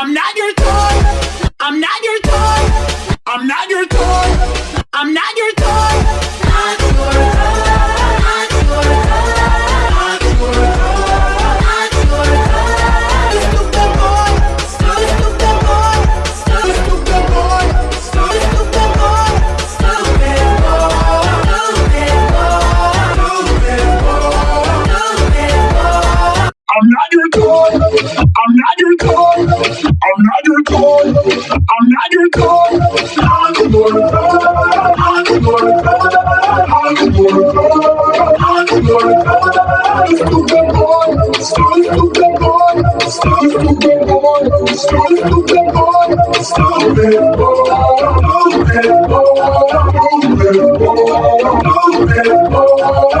I'm not your toy. I'm not your toy. I'm not your toy. I'm not your toy. I'm not your toy. I'm not your toy. I'm not your toy. I'm your toy. I'm your toy. I'm your toy. I'm your toy. Stupid boy. Stupid boy. Stupid boy. Stupid boy. Stupid boy. Stupid boy. Stupid boy. Stupid boy.